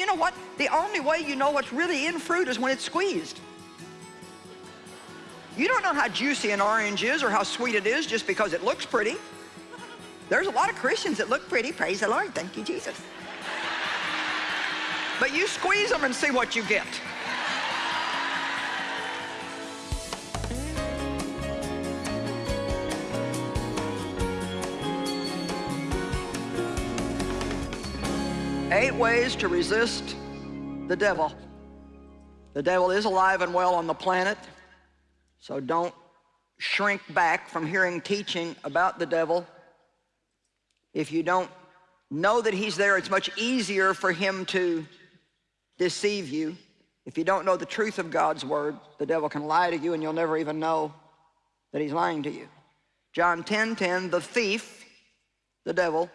you know what? The only way you know what's really in fruit is when it's squeezed. You don't know how juicy an orange is or how sweet it is just because it looks pretty. There's a lot of Christians that look pretty. Praise the Lord. Thank you, Jesus. But you squeeze them and see what you get. Eight ways to resist the devil. The devil is alive and well on the planet, so don't shrink back from hearing teaching about the devil. If you don't know that he's there, it's much easier for him to deceive you. If you don't know the truth of God's word, the devil can lie to you and you'll never even know that he's lying to you. John 10, 10, the thief, the devil,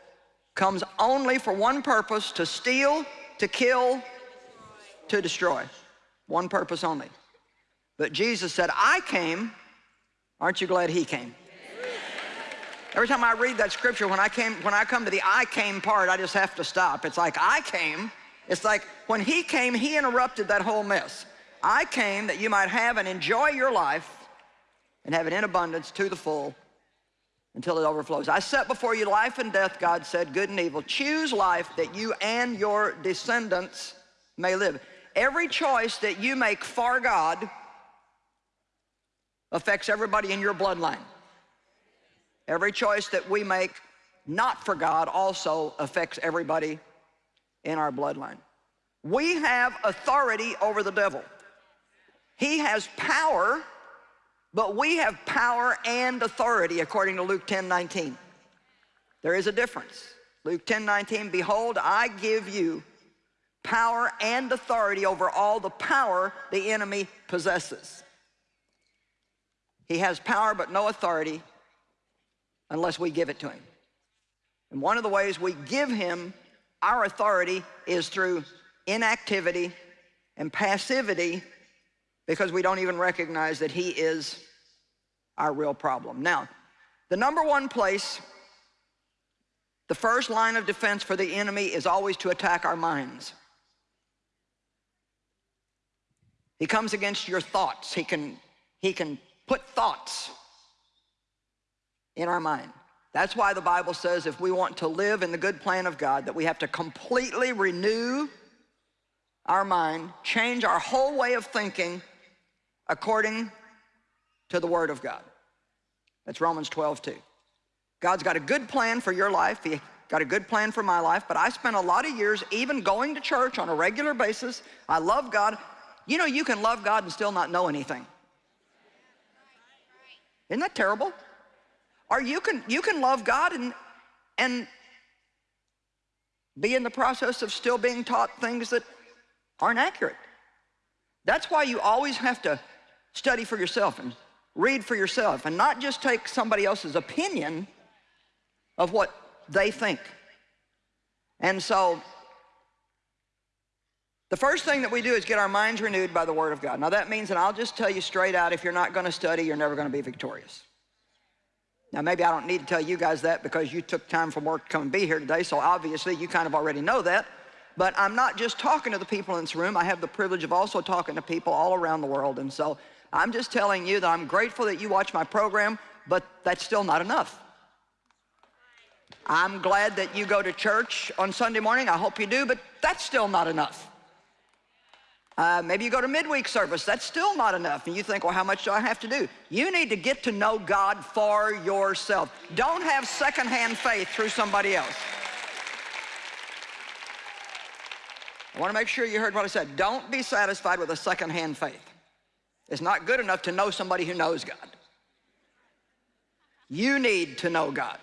comes only for one purpose, to steal, to kill, to destroy. One purpose only. But Jesus said, I came, aren't you glad he came? Every time I read that scripture, when I, came, when I come to the I came part, I just have to stop. It's like, I came. It's like, when he came, he interrupted that whole mess. I came that you might have and enjoy your life and have it in abundance to the full until it overflows. I set before you life and death, God said, good and evil. Choose life that you and your descendants may live. Every choice that you make for God affects everybody in your bloodline. Every choice that we make not for God also affects everybody in our bloodline. We have authority over the devil. He has power but we have power and authority according to Luke 10, 19. There is a difference. Luke 10, 19, behold, I give you power and authority over all the power the enemy possesses. He has power but no authority unless we give it to him. And one of the ways we give him our authority is through inactivity and passivity because we don't even recognize that he is our real problem. Now, the number one place, the first line of defense for the enemy is always to attack our minds. He comes against your thoughts. He can, he can put thoughts in our mind. That's why the Bible says if we want to live in the good plan of God, that we have to completely renew our mind, change our whole way of thinking according to the Word of God. That's Romans 12, 2. God's got a good plan for your life. He got a good plan for my life, but I spent a lot of years even going to church on a regular basis. I love God. You know, you can love God and still not know anything. Isn't that terrible? Or you can, you can love God and, and be in the process of still being taught things that aren't accurate. That's why you always have to study for yourself and read for yourself and not just take somebody else's opinion of what they think. And so the first thing that we do is get our minds renewed by the Word of God. Now that means, and I'll just tell you straight out, if you're not going to study, you're never going to be victorious. Now maybe I don't need to tell you guys that because you took time from work to come and be here today, so obviously you kind of already know that. But I'm not just talking to the people in this room. I have the privilege of also talking to people all around the world. And so I'm just telling you that I'm grateful that you watch my program, but that's still not enough. I'm glad that you go to church on Sunday morning. I hope you do, but that's still not enough. Uh, maybe you go to midweek service. That's still not enough. And you think, well, how much do I have to do? You need to get to know God for yourself. Don't have secondhand faith through somebody else. I want to make sure you heard what I said. Don't be satisfied with a secondhand faith. It's not good enough to know somebody who knows God. You need to know God.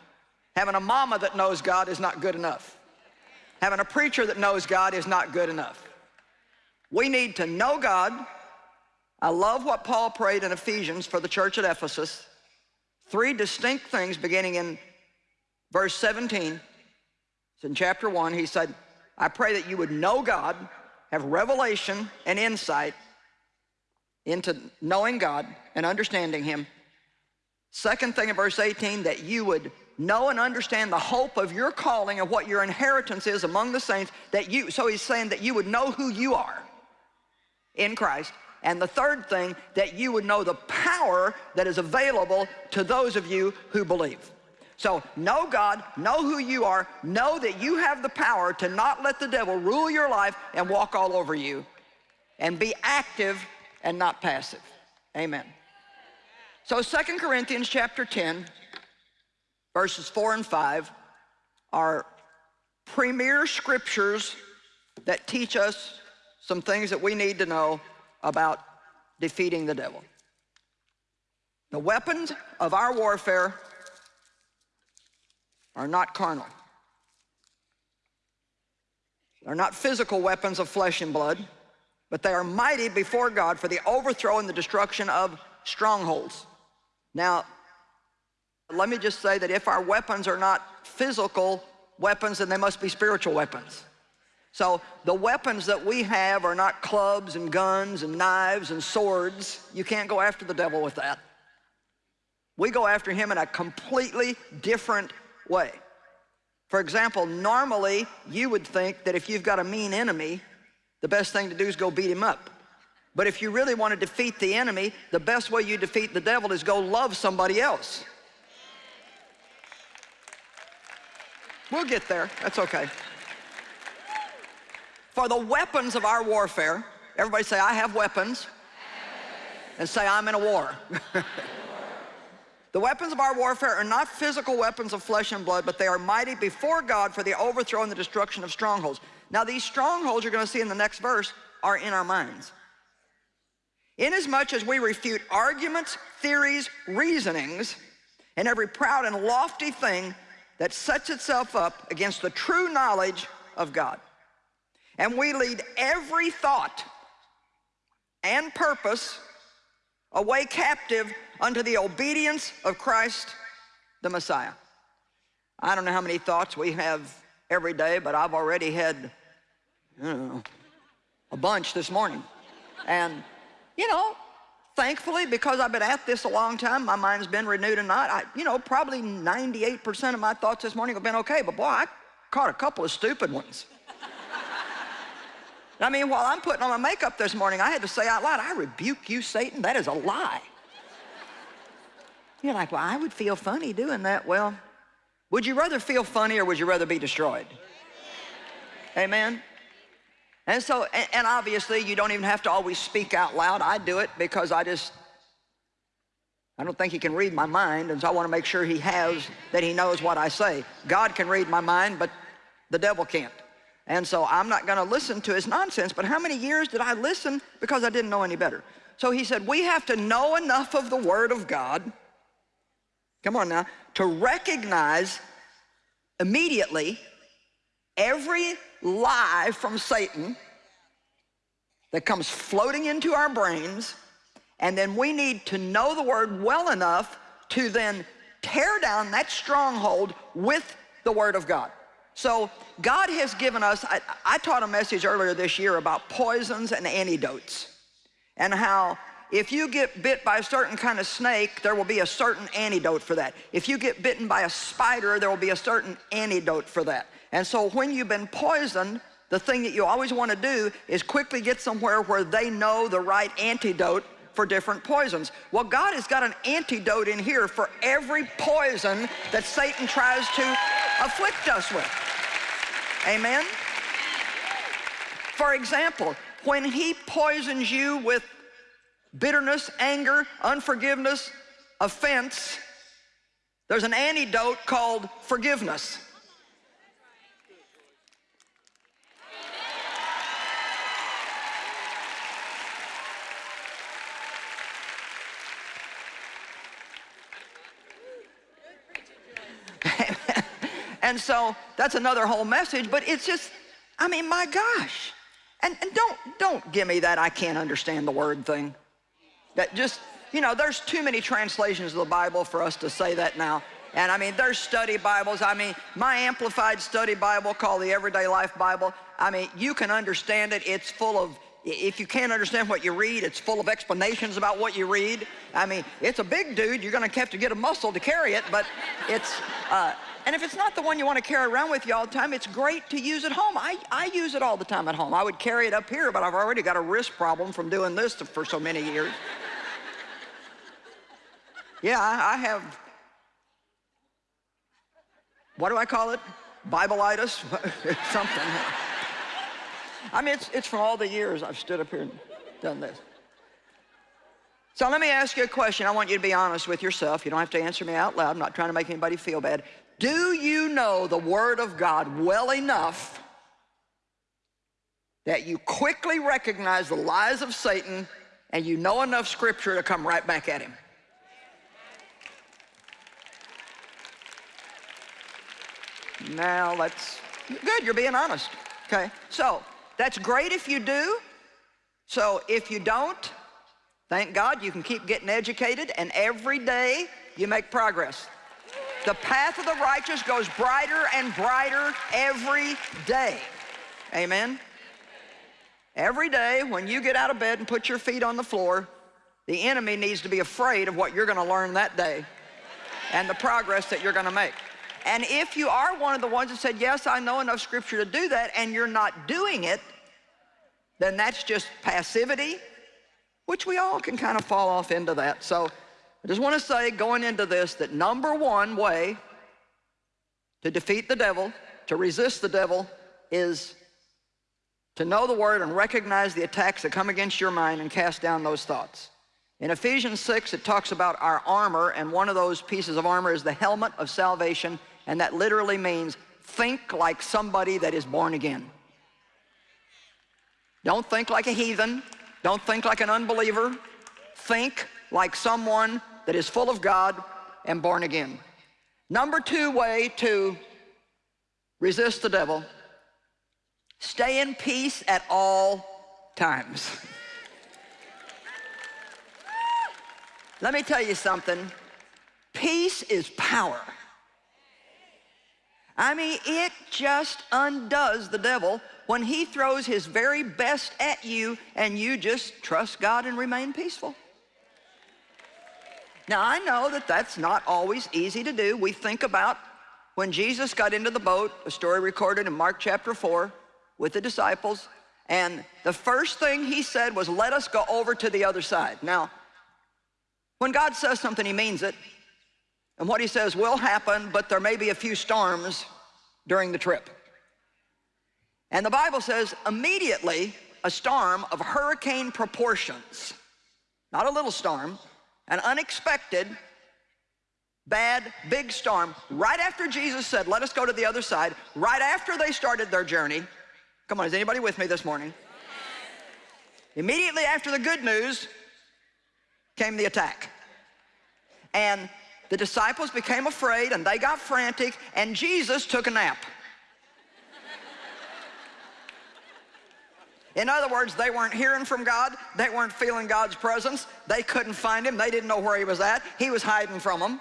Having a mama that knows God is not good enough. Having a preacher that knows God is not good enough. We need to know God. I love what Paul prayed in Ephesians for the church at Ephesus. Three distinct things beginning in verse 17. It's in chapter 1. He said, I pray that you would know God, have revelation and insight, into knowing God and understanding him. Second thing in verse 18, that you would know and understand the hope of your calling and what your inheritance is among the saints that you, so he's saying that you would know who you are in Christ. And the third thing, that you would know the power that is available to those of you who believe. So know God, know who you are, know that you have the power to not let the devil rule your life and walk all over you. And be active and not passive. Amen. So 2 Corinthians chapter 10, verses 4 and 5 are premier scriptures that teach us some things that we need to know about defeating the devil. The weapons of our warfare are not carnal. They're not physical weapons of flesh and blood, but they are mighty before God for the overthrow and the destruction of strongholds. Now, let me just say that if our weapons are not physical weapons, then they must be spiritual weapons. So the weapons that we have are not clubs and guns and knives and swords. You can't go after the devil with that. We go after him in a completely different way. For example, normally you would think that if you've got a mean enemy, the best thing to do is go beat him up. But if you really want to defeat the enemy, the best way you defeat the devil is go love somebody else. We'll get there, that's okay. For the weapons of our warfare, everybody say, I have weapons, and say, I'm in a war. the weapons of our warfare are not physical weapons of flesh and blood, but they are mighty before God for the overthrow and the destruction of strongholds. Now these strongholds you're going to see in the next verse are in our minds. Inasmuch as we refute arguments, theories, reasonings, and every proud and lofty thing that sets itself up against the true knowledge of God. And we lead every thought and purpose away captive unto the obedience of Christ the Messiah. I don't know how many thoughts we have every day, but I've already had, know, a bunch this morning. And you know, thankfully, because I've been at this a long time, my mind's been renewed and not. I, you know, probably 98% of my thoughts this morning have been okay, but boy, I caught a couple of stupid ones. I mean, while I'm putting on my makeup this morning, I had to say out loud, I rebuke you, Satan. That is a lie. You're like, well, I would feel funny doing that. Well, would you rather feel funny or would you rather be destroyed? Amen? And so, and, obviously you don't even have to always speak out loud. I do it because I just, I don't think he can read my mind, and so I want to make sure he has, that he knows what I say. God can read my mind, but the devil can't. And so I'm not going to listen to his nonsense, but how many years did I listen because I didn't know any better? So he said, we have to know enough of the Word of God, come on now, to recognize immediately every lie from Satan that comes floating into our brains, and then we need to know the word well enough to then tear down that stronghold with the word of God. So God has given us, I, I, taught a message earlier this year about poisons and antidotes and how if you get bit by a certain kind of snake, there will be a certain antidote for that. If you get bitten by a spider, there will be a certain antidote for that. And so when you've been poisoned, the thing that you always want to do is quickly get somewhere where they know the right antidote for different poisons. Well, God has got an antidote in here for every poison that Satan tries to afflict us with. Amen? For example, when he poisons you with bitterness, anger, unforgiveness, offense, there's an antidote called forgiveness. And so that's another whole message, but it's just, I mean, my gosh. And, and don't, don't give me that I can't understand the word thing. That just, you know, there's too many translations of the Bible for us to say that now. And I mean, there's study Bibles. I mean, my amplified study Bible called the Everyday Life Bible. I mean, you can understand it. It's full of if you can't understand what you read, it's full of explanations about what you read. I mean, it's a big dude. You're going to have to get a muscle to carry it, but it's, uh, and if it's not the one you want to carry around with you all the time, it's great to use at home. I, I use it all the time at home. I would carry it up here, but I've already got a wrist problem from doing this for so many years. yeah, I, I have, what do I call it? Bibleitis? Something. I mean, it's, it's from all the years I've stood up here and done this. So let me ask you a question. I want you to be honest with yourself. You don't have to answer me out loud. I'm not trying to make anybody feel bad. Do you know the Word of God well enough that you quickly recognize the lies of Satan and you know enough Scripture to come right back at him? Now let's, good, you're being honest. Okay, so that's great if you do. So if you don't, thank God you can keep getting educated and every day you make progress. The path of the righteous goes brighter and brighter every day. Amen? Every day when you get out of bed and put your feet on the floor, the enemy needs to be afraid of what you're gonna learn that day and the progress that you're gonna make. And if you are one of the ones that said, yes, I know enough scripture to do that, and you're not doing it, then that's just passivity, which we all can kind of fall off into that. So I just want to say going into this that number one way to defeat the devil, to resist the devil, is to know the word and recognize the attacks that come against your mind and cast down those thoughts. In Ephesians 6, it talks about our armor, and one of those pieces of armor is the helmet of salvation and that literally means think like somebody that is born again. Don't think like a heathen. Don't think like an unbeliever. Think like someone that is full of God and born again. Number two way to resist the devil, stay in peace at all times. Let me tell you something. Peace is power. I mean, it just undoes the devil when he throws his very best at you and you just trust God and remain peaceful. Now, I know that that's not always easy to do. We think about when Jesus got into the boat, a story recorded in Mark chapter 4 with the disciples, and the first thing he said was, let us go over to the other side. Now, when God says something, he means it. And what he says will happen, but there may be a few storms during the trip. And the Bible says immediately a storm of hurricane proportions, not a little storm, an unexpected, bad, big storm, right after Jesus said, let us go to the other side, right after they started their journey. Come on, is anybody with me this morning? Immediately after the good news came the attack. And the disciples became afraid and they got frantic and Jesus took a nap. In other words, they weren't hearing from God. They weren't feeling God's presence. They couldn't find him. They didn't know where he was at. He was hiding from them.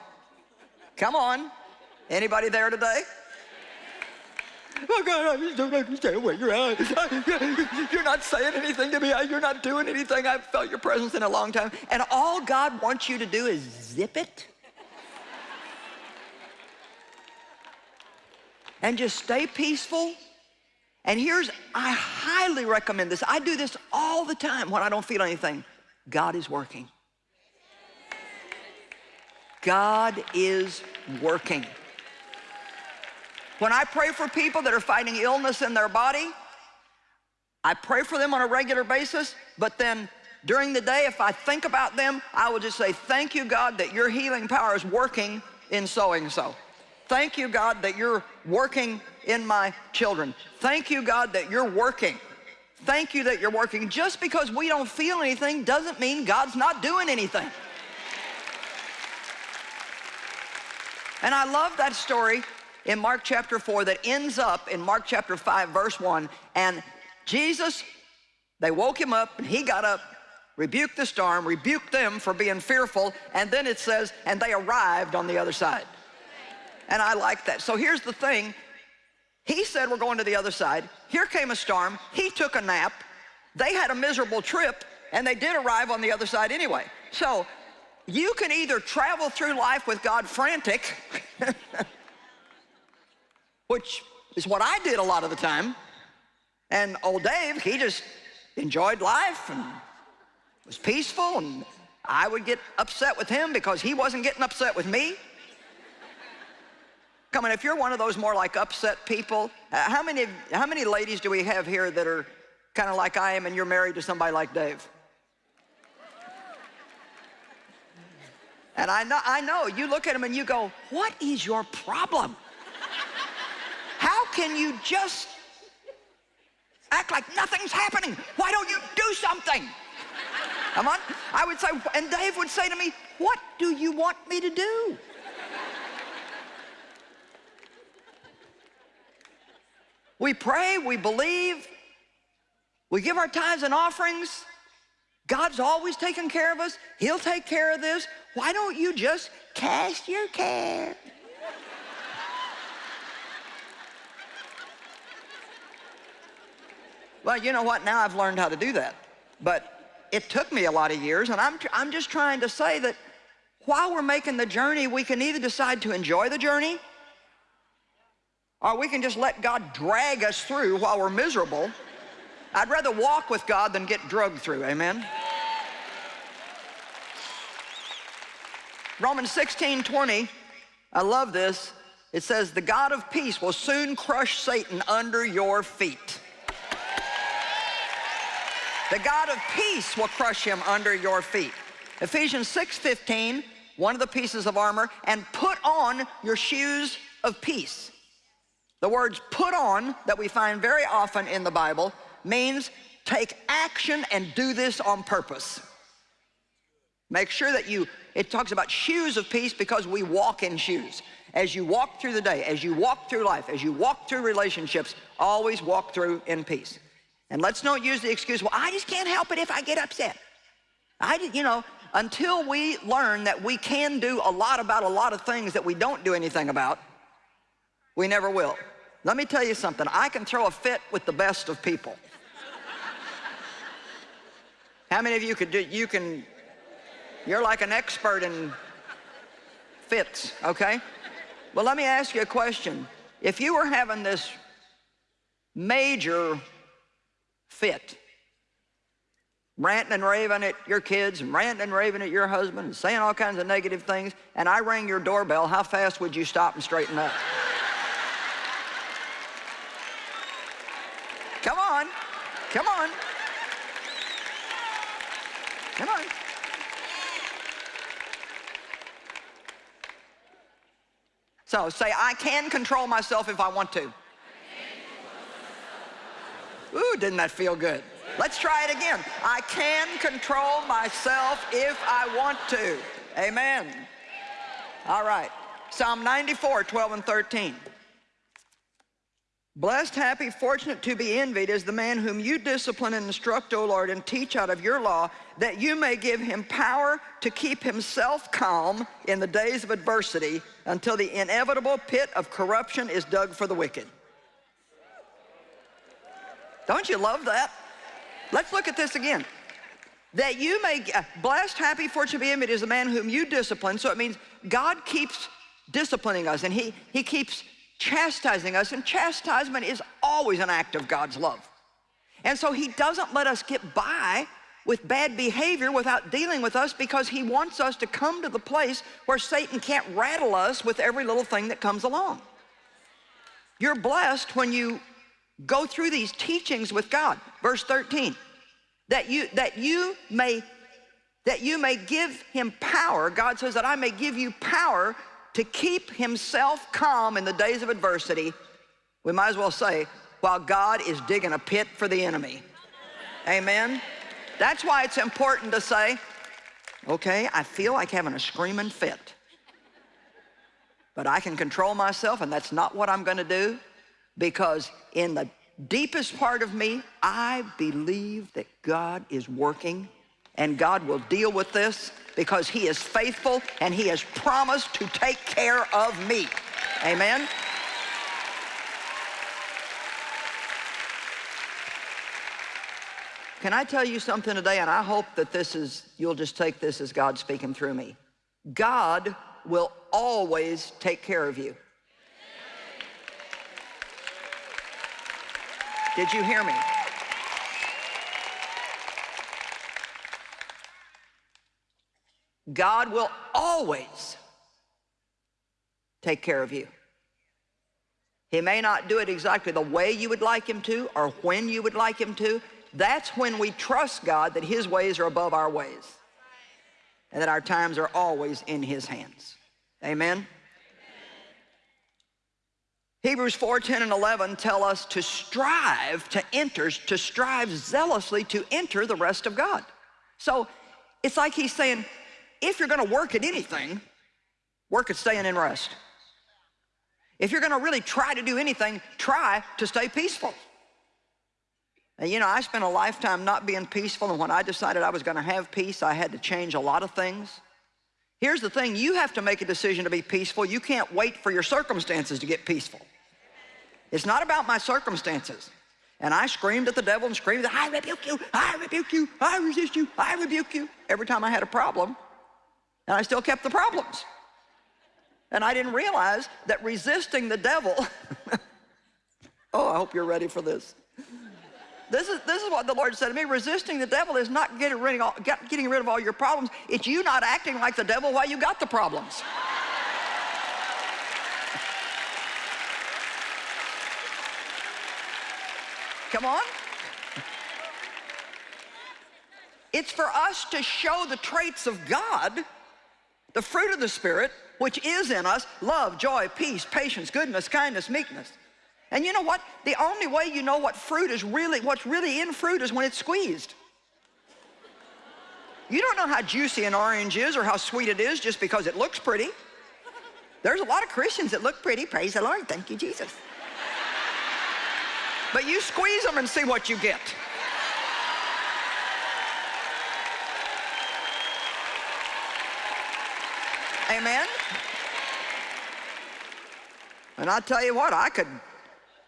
Come on. Anybody there today? Oh God, I just don't understand where you're at. You're not saying anything to me. You're not doing anything. I've felt your presence in a long time. And all God wants you to do is zip it and just stay peaceful. And here's, I highly recommend this. I do this all the time when I don't feel anything. God is working. God is working. When I pray for people that are fighting illness in their body, I pray for them on a regular basis, but then during the day, if I think about them, I will just say, thank you, God, that your healing power is working in so and so. Thank you, God, that you're working in my children. Thank you, God, that you're working. Thank you that you're working. Just because we don't feel anything doesn't mean God's not doing anything. And I love that story in Mark chapter 4 that ends up in Mark chapter 5, verse 1. And Jesus, they woke him up and he got up, rebuked the storm, rebuked them for being fearful, and then it says, and they arrived on the other side. And I like that. So here's the thing. He said we're going to the other side. Here came a storm. He took a nap. they had a miserable trip and they did arrive on the other side anyway. So you can either travel through life with God frantic, which is what I did a lot of the time. And old Dave, he just enjoyed life and was peaceful and I would get upset with him because he wasn't getting upset with me. Come on, if you're one of those more like upset people, uh, how many, how many ladies do we have here that are kind of like I am and you're married to somebody like Dave? And I know, I know, you look at him and you go, what is your problem? How can you just act like nothing's happening? Why don't you do something? Come on. I would say, and Dave would say to me, what do you want me to do? We pray, we believe, we give our tithes and offerings. God's always taking care of us. He'll take care of this. Why don't you just cast your care? well, you know what? Now I've learned how to do that. But it took me a lot of years, and I'm, I'm just trying to say that while we're making the journey, we can either decide to enjoy the journey or we can just let God drag us through while we're miserable. I'd rather walk with God than get drugged through, amen? Romans 16, 20, I love this. It says, the God of peace will soon crush Satan under your feet. The God of peace will crush him under your feet. Ephesians 6, 15, one of the pieces of armor, and put on your shoes of peace. The words put on that we find very often in the Bible means take action and do this on purpose. Make sure that you, it talks about shoes of peace because we walk in shoes. As you walk through the day, as you walk through life, as you walk through relationships, always walk through in peace. And let's not use the excuse, well, I just can't help it if I get upset. I, you know, until we learn that we can do a lot about a lot of things that we don't do anything about, we never will. Let me tell you something. I can throw a fit with the best of people. How many of you could do, you can, you're like an expert in fits, okay? Well, let me ask you a question. If you were having this major fit, ranting and raving at your kids and ranting and raving at your husband and saying all kinds of negative things, and I rang your doorbell, how fast would you stop and straighten up? Come on. Come on. Come on. So say, I can control myself if I want to. Ooh, didn't that feel good? Let's try it again. I can control myself if I want to. Amen. All right. Psalm 94, 12 and 13. Blessed, happy, fortunate to be envied is the man whom you discipline and instruct, O Lord, and teach out of your law, that you may give him power to keep himself calm in the days of adversity until the inevitable pit of corruption is dug for the wicked. Don't you love that? Let's look at this again. That you may, uh, blessed, happy, fortunate to be envied is the man whom you discipline. So it means God keeps disciplining us and he, he keeps chastising us, and chastisement is always an act of God's love. And so he doesn't let us get by with bad behavior without dealing with us because he wants us to come to the place where Satan can't rattle us with every little thing that comes along. You're blessed when you go through these teachings with God. Verse 13, that you, that you may that you may give him power. God says that I may give you power to keep himself calm in the days of adversity, we might as well say, while God is digging a pit for the enemy. Amen? That's why it's important to say, okay, I feel like having a screaming fit. But I can control myself and that's not what I'm gonna do because in the deepest part of me, I believe that God is working and God will deal with this because he is faithful and he has promised to take care of me. Amen? can I tell you something today? And I hope that this is, you'll just take this as God speaking through me. God will always take care of you. Did you hear me? God will always take care of you. He may not do it exactly the way you would like him to or when you would like him to. That's when we trust God that his ways are above our ways and that our times are always in his hands. Amen? Hebrews 4, 10, and 11 tell us to strive to enter, to strive zealously to enter the rest of God. So it's like he's saying, if you're gonna work at anything, work at staying in rest. If you're gonna really try to do anything, try to stay peaceful. And you know, I spent a lifetime not being peaceful, and when I decided I was gonna have peace, I had to change a lot of things. Here's the thing, you have to make a decision to be peaceful. You can't wait for your circumstances to get peaceful. It's not about my circumstances. And I screamed at the devil and screamed, I rebuke you, I rebuke you, I resist you, I rebuke you, every time I had a problem. And I still kept the problems. And I didn't realize that resisting the devil, oh, I hope you're ready for this. This is, this is what the Lord said to me. Resisting the devil is not getting rid, of all, get, getting rid of all your problems. It's you not acting like the devil while you got the problems. Come on. It's for us to show the traits of God, the fruit of the Spirit, which is in us, love, joy, peace, patience, goodness, kindness, meekness. And you know what? The only way you know what fruit is really, what's really in fruit is when it's squeezed. You don't know how juicy an orange is or how sweet it is just because it looks pretty. There's a lot of Christians that look pretty. Praise the Lord. Thank you, Jesus. But you squeeze them and see what you get. Amen? And I tell you what, I could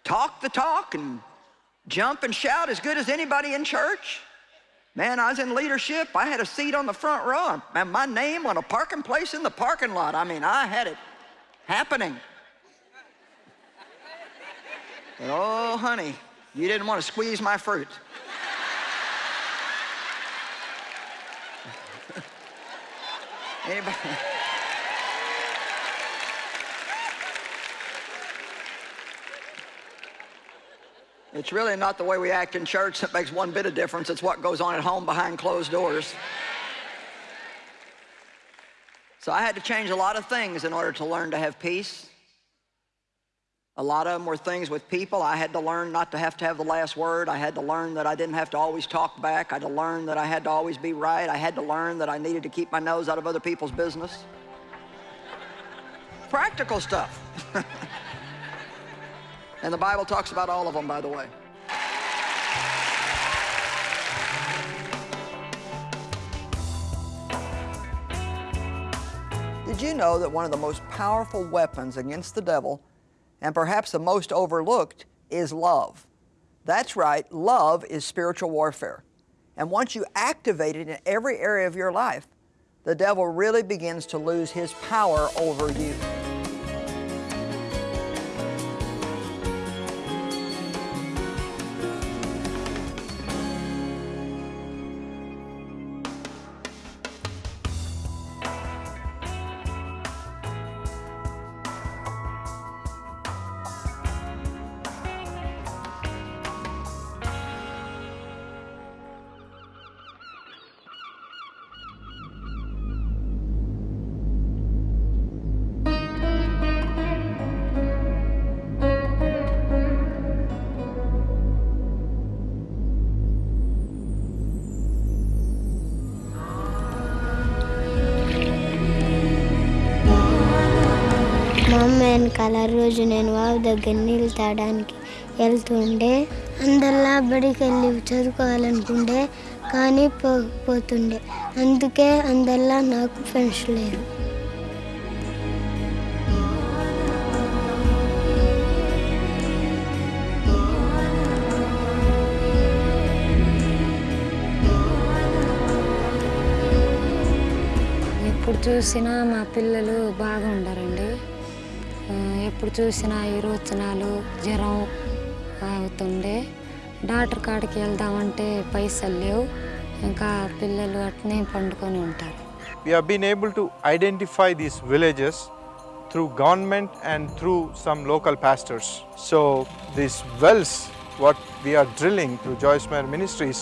talk the talk and jump and shout as good as anybody in church. Man, I was in leadership. I had a seat on the front row and my name on a parking place in the parking lot. I mean, I had it happening. But oh, honey, you didn't want to squeeze my fruit. Anybody? It's really not the way we act in church that makes one bit of difference. It's what goes on at home behind closed doors. So I had to change a lot of things in order to learn to have peace. A lot of them were things with people. I had to learn not to have to have the last word. I had to learn that I didn't have to always talk back. I had to learn that I had to always be right. I had to learn that I needed to keep my nose out of other people's business. Practical stuff. And the Bible talks about all of them, by the way. Did you know that one of the most powerful weapons against the devil, and perhaps the most overlooked, is love? That's right, love is spiritual warfare. And once you activate it in every area of your life, the devil really begins to lose his power over you. వెనకాల రోజు నేను వావి దగ్గర నీళ్ళు తాగడానికి వెళ్తుండే. అందరిలా బడికి వెళ్ళి చదువుకోవాలనుకుంటే కానీ పోతుండే. అందుకే అందరిలా నాకు ఫ్రెండ్స్ లేరు. ఎప్పుడు చూసినా మా పిల్లలు బాగుండరండి. ఎప్పుడు చూసినా ఇరువచనాలు జ్వరం అవుతుండే. డాక్టర్ కాడికి వెళ్దామంటే పైసలు లేవు. ఇంకా పిల్లలు అట్నే పండుకొని ఉంటారు. We are been able to identify these villages through government and through some local pastors so these wells what we are drilling through Joyce Meyer ministries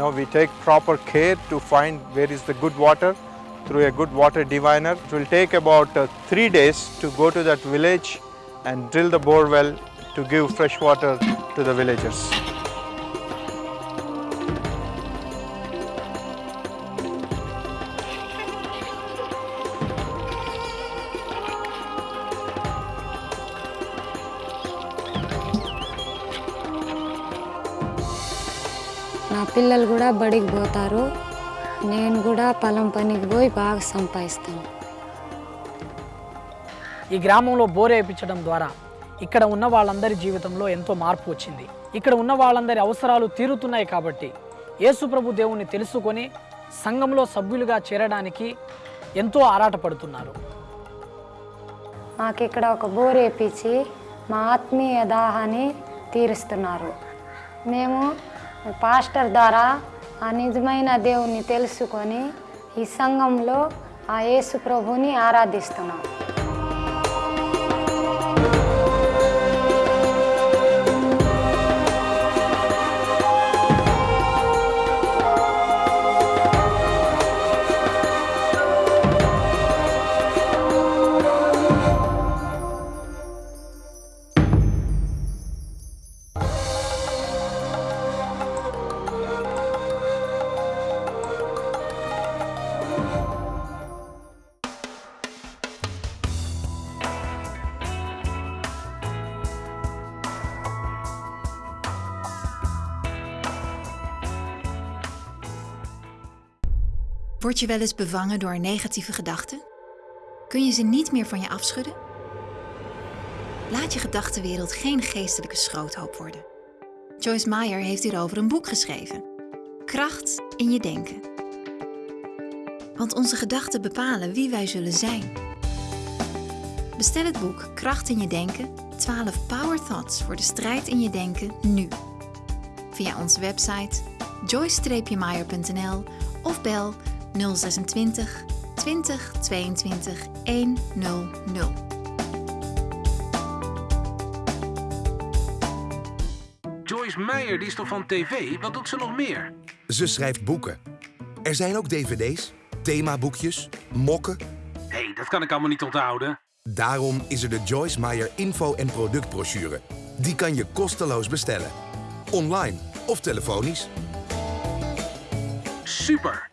no we take proper care to find where is the good water through a good water diviner. It will take about uh, three days to go to that village and drill the bore well to give fresh water to the villagers. నా పిల్లలు కూడా బడికి పోతారు నేను కూడా పొలం పనికి పోయి బాగా సంపాదిస్తాను. ఈ గ్రామంలో బోర్ వేయించడం ద్వారా ఇక్కడ ఉన్న వాళ్ళందరి జీవితంలో ఎంతో మార్పు వచ్చింది. ఇక్కడ ఉన్న వాళ్ళందరి అవసరాలు తీరుతున్నాయి కాబట్టి యేసుప్రభు దేవుణ్ణి తెలుసుకొని సంఘంలో సభ్యులుగా చేరడానికి ఎంతో ఆరాటపడుతున్నారు. మాకు ఇక్కడ ఒక బోర్ వేపించి మా ఆత్మీయ దాహాన్ని తీరుస్తున్నారు. మేము పాస్టర్ ద్వారా ఆ నిజమైన దేవుణ్ణి తెలుసుకొని ఈ సంఘంలో ఆ యేసు ప్రభుని ఆరాధిస్తున్నాం. Word je wel eens bevangen door negatieve gedachten? Kun je ze niet meer van je afschudden? Laat je gedachtenwereld geen geestelijke schroothoop worden. Joyce Meyer heeft hierover een boek geschreven. Kracht in je denken. Want onze gedachten bepalen wie wij zullen zijn. Bestel het boek Kracht in je denken, 12 Power Thoughts voor de strijd in je denken nu. Via onze website joyce-meyer.nl of bel 026 20 22 100. Joyce Meyer, die is toch van tv? Wat doet ze nog meer? Ze schrijft boeken. Er zijn ook dvd's, themaboekjes, mokken. Hé, hey, dat kan ik allemaal niet onthouden. Daarom is er de Joyce Meyer info- en productbrochure. Die kan je kosteloos bestellen. Online of telefonisch. Super!